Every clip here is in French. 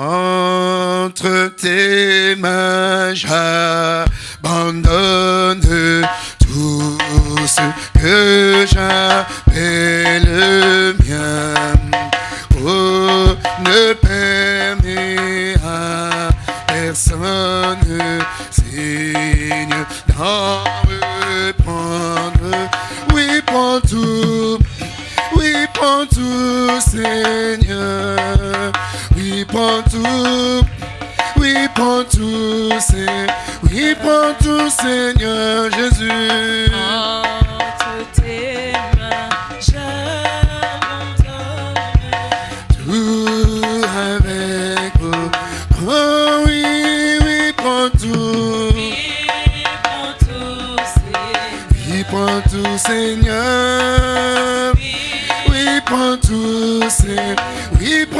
Entre tes mains, j'abandonne tout ce que j'appelle le mien. Oh, ne permets à personne, Seigneur, dans oui prends tout, oui prends tout Seigneur Jésus. Entre tes mains, j'abandonne tout avec vous. Oh oui, oui prends tout, oui prends tout Seigneur, oui prends tout oui prends tout Seigneur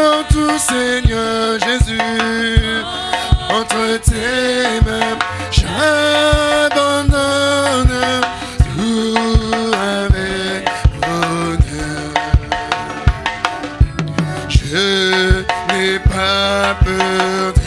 mon tout Seigneur Jésus, entre tes mains, j'abandonne tout avec bonheur. Je n'ai pas peur.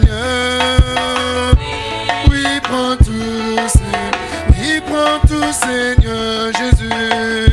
Seigneur. Oui, prends tout, Seigneur. Oui, prends tout, Seigneur Jésus.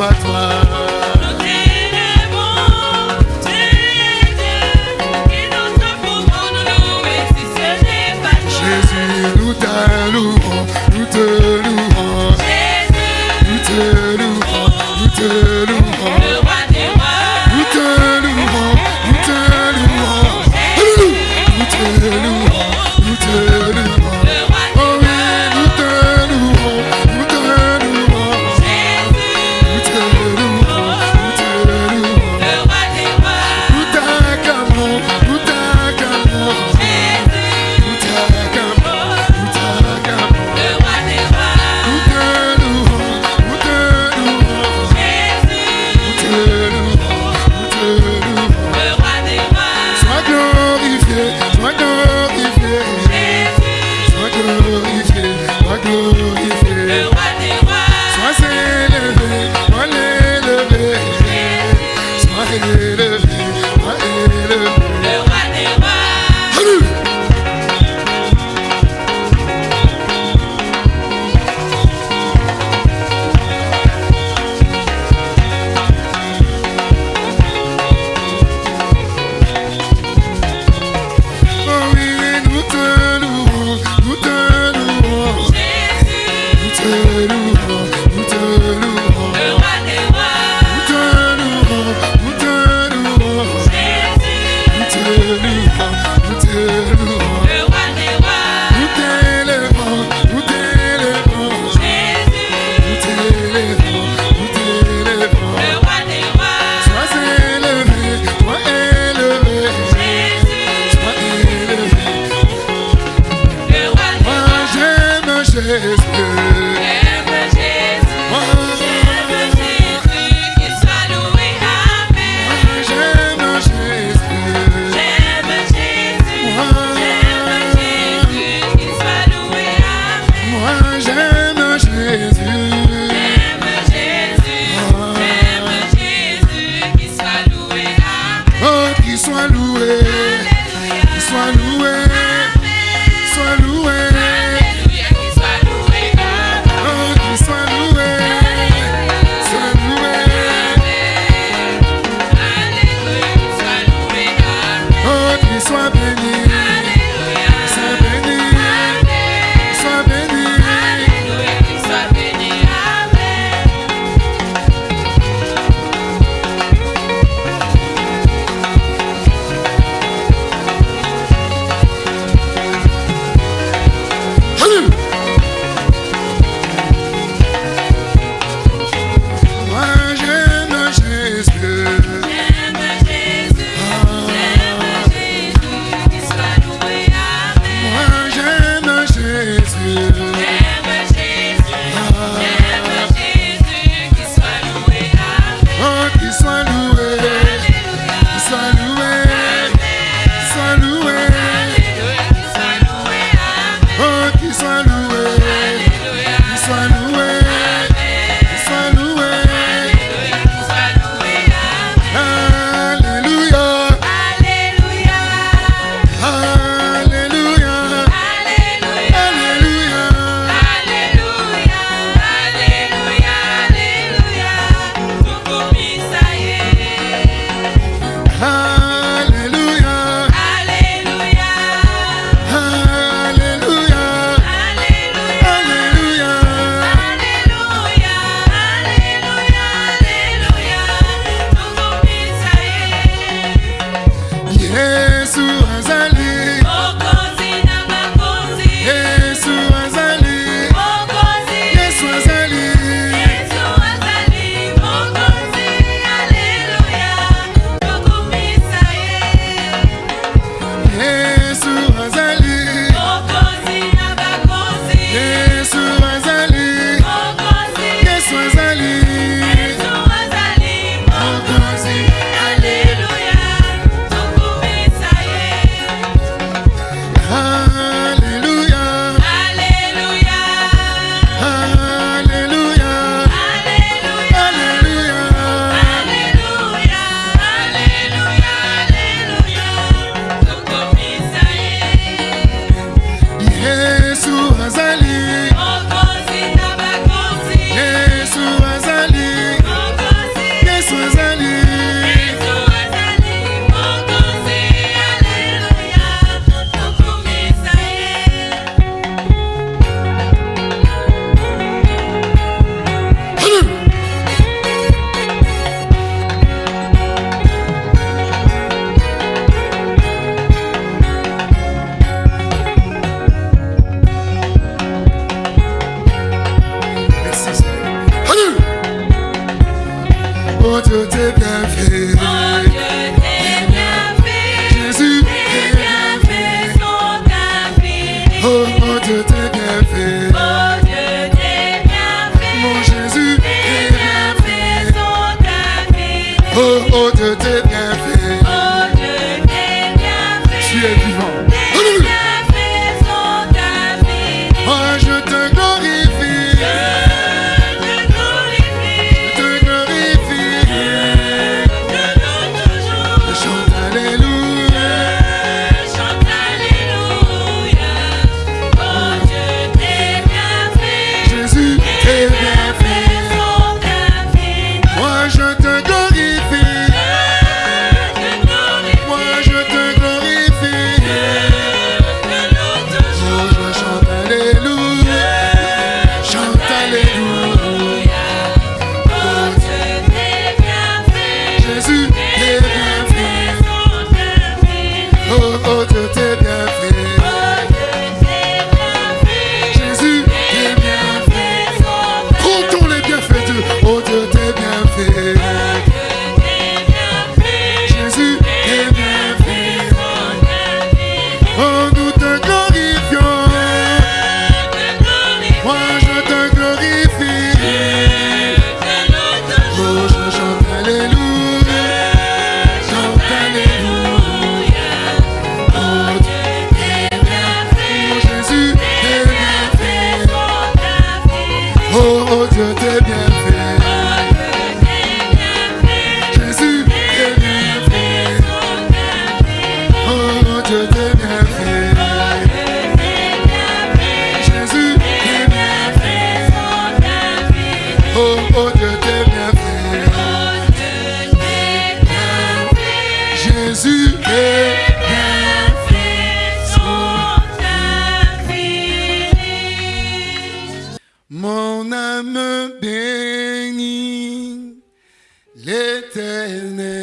Pas toi. pour te dégaver. Jésus, dégaver son tapis. Oh, pour te dégaver. me bénit l'éternel.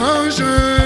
Quand